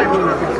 Hay